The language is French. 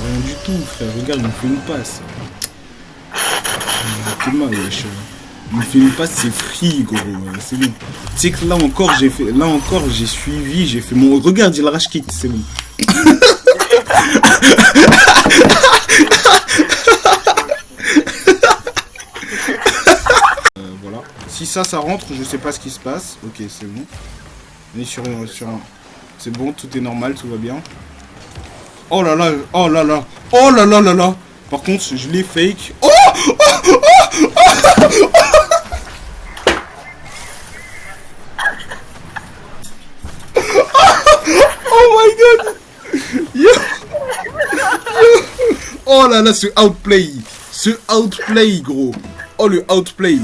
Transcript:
Rien du tout, frère. Regarde, il me fait une passe. Il me fait une passe, c'est free, gros. C'est bon. Tu sais que là encore, j'ai fait, là encore, j'ai suivi, j'ai fait mon. Regarde, il arrache kick, c'est bon. Euh, voilà. Si ça, ça rentre, je sais pas ce qui se passe. Ok, c'est bon. On est sur, sur un... C'est bon, tout est normal, tout va bien. Oh là là, oh là là, oh là là là là. Par contre, je l'ai fake. Oh Oh my god. Yo. Yo. Oh là là, ce outplay. Ce outplay, gros. Oh, le outplay